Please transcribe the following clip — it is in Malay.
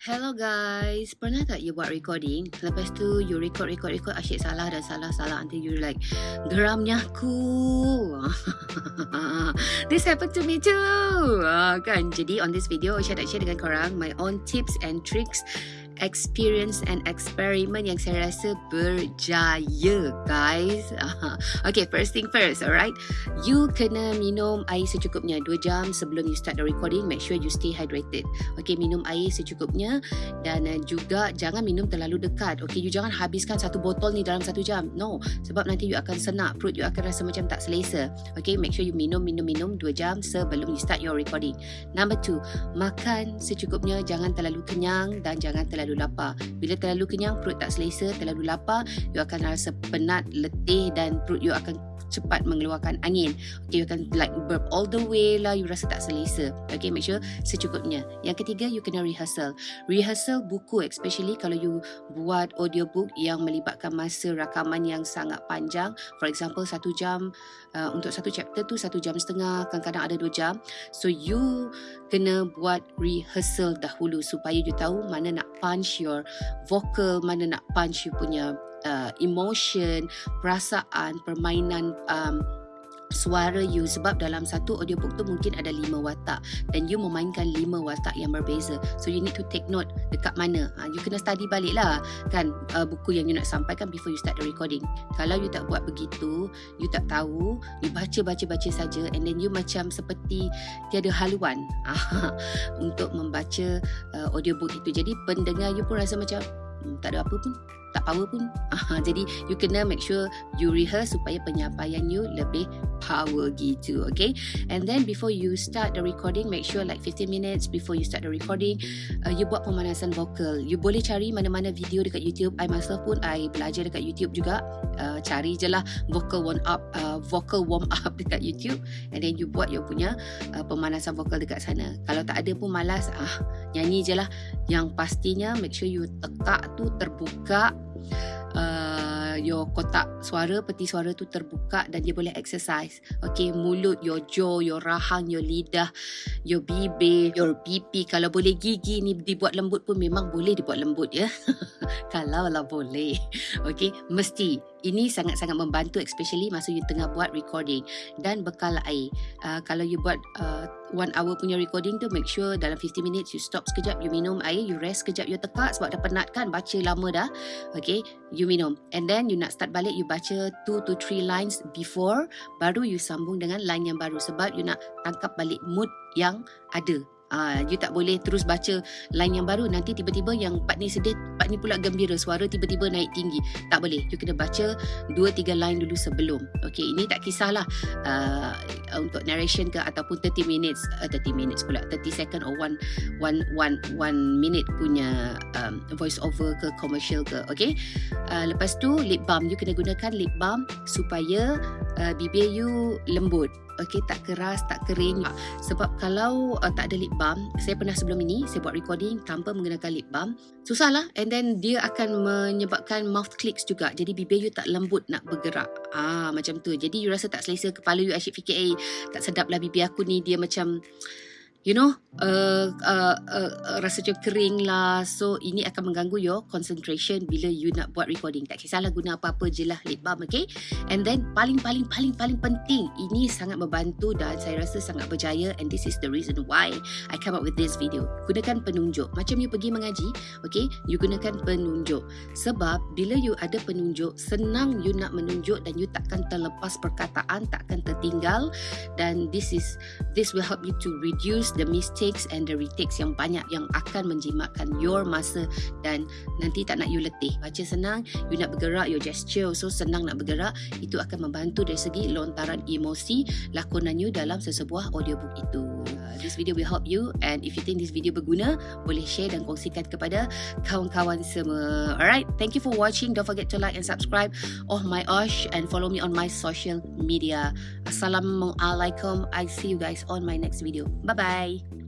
Hello guys, pernah tak you buat recording? Lepas tu you record, record, record Asyik salah dan salah, salah Until you like Geramnya aku This happened to me too. Uh, kan? Jadi on this video Saya nak share dengan korang My own tips and tricks experience and experiment yang saya rasa berjaya guys. okay, first thing first, alright. You kena minum air secukupnya 2 jam sebelum you start the recording. Make sure you stay hydrated. Okay, minum air secukupnya dan uh, juga jangan minum terlalu dekat. Okay, you jangan habiskan satu botol ni dalam satu jam. No, sebab nanti you akan senak, perut you akan rasa macam tak selesa. Okay, make sure you minum, minum, minum 2 jam sebelum you start your recording. Number two, makan secukupnya. Jangan terlalu kenyang dan jangan terlalu terlalu lapar. Bila terlalu kenyang, perut tak selesa, terlalu lapar, you akan rasa penat, letih dan perut you akan cepat mengeluarkan angin. Okay, you akan like burp all the way lah, you rasa tak selesa. Okay, make sure secukupnya. Yang ketiga, you kena rehearsal. Rehearsal buku, especially kalau you buat audiobook yang melibatkan masa rakaman yang sangat panjang. For example, satu jam uh, untuk satu chapter tu satu jam setengah, kadang-kadang ada dua jam. So, you kena buat rehearsal dahulu supaya you tahu mana nak punch your vocal, mana nak punch you punya uh, emotion, perasaan, permainan um, suara you. Sebab dalam satu audiobook tu mungkin ada lima watak. Dan you memainkan lima watak yang berbeza. So you need to take note dekat mana. Ha, you kena study balik lah. Kan uh, buku yang you nak sampaikan before you start the recording. Kalau you tak buat begitu you tak tahu you baca-baca-baca saja. And then you macam seperti tiada haluan. Untuk membaca uh, audiobook itu. Jadi pendengar you pun rasa macam hmm, tak ada apa pun tak power pun. Aha, jadi you kena make sure you rehearse supaya penyampaian you lebih power gitu, okay? And then before you start the recording, make sure like 15 minutes before you start the recording, uh, you buat pemanasan vokal. You boleh cari mana-mana video dekat YouTube. I myself pun I belajar dekat YouTube juga. Uh, cari je lah vocal warm up, uh, vocal warm up dekat YouTube, and then you buat you punya uh, pemanasan vokal dekat sana. Kalau tak ada pun malas, ah nyanyi je lah. Yang pastinya make sure you tekak tu terbuka uh, your kotak suara peti suara tu terbuka dan dia boleh exercise. Okay mulut your jaw your rahang your lidah your bibir your pipi kalau boleh gigi ni dibuat lembut pun memang boleh dibuat lembut ya. Kalau lah boleh. Okay mesti. Ini sangat-sangat membantu especially masa you tengah buat recording dan bekal air. Uh, kalau you buat uh, one hour punya recording tu make sure dalam 50 minutes you stop sekejap you minum air you rest sekejap you tekak sebab dah penat kan baca lama dah. Okay you minum. And then you nak start balik you baca 2 to 3 lines before baru you sambung dengan line yang baru sebab you nak tangkap balik mood yang ada Uh, you tak boleh terus baca line yang baru. Nanti tiba-tiba yang part ni sedih part ni pula gembira. Suara tiba-tiba naik tinggi. Tak boleh. You kena baca 2 3 line dulu sebelum. Okey ini tak kisahlah. Uh, untuk narration ke ataupun 30 minutes uh, 30 minutes pula. 30 second or 1 1 1 1 minute punya um, voice over ke commercial ke. Okey? Uh, lepas tu lip balm. You kena gunakan lip balm supaya uh, bibir you lembut okey tak keras tak kering. Sebab kalau uh, tak ada lip balm saya pernah sebelum ini saya buat recording tanpa menggunakan lip balm. Susahlah. And then dia akan menyebabkan mouth clicks juga. Jadi bibir you tak lembut nak bergerak. Ah macam tu. Jadi you rasa tak selesa kepala you asyik fikir eh tak sedap lah bibir aku ni. Dia macam you know uh, uh, uh, rasa macam kering lah. So ini akan mengganggu your concentration bila you nak buat recording. Tak kisahlah guna apa-apa je lah lip balm okay? And then paling paling paling paling penting ini sangat membantu dan saya rasa sangat berjaya. And this is the reason why I come up with this video. Gunakan penunjuk. Macam you pergi mengaji okay? You gunakan penunjuk. Sebab bila you ada penunjuk senang you nak menunjuk dan you takkan terlepas perkataan takkan tertinggal. Dan this is this will help you to reduce the mistakes and the retakes yang banyak yang akan menjimatkan your masa dan nanti tak nak you letih. Baca senang, you nak bergerak, your gesture so senang nak bergerak, itu akan membantu dari segi lontaran emosi lakonan you dalam sesebuah audiobook itu. This video will help you and if you think this video berguna, boleh share dan kongsikan kepada kawan-kawan semua. Alright, thank you for watching. Don't forget to like and subscribe. Oh my gosh and follow me on my social media. Assalamualaikum. I see you guys on my next video. Bye-bye. Bye.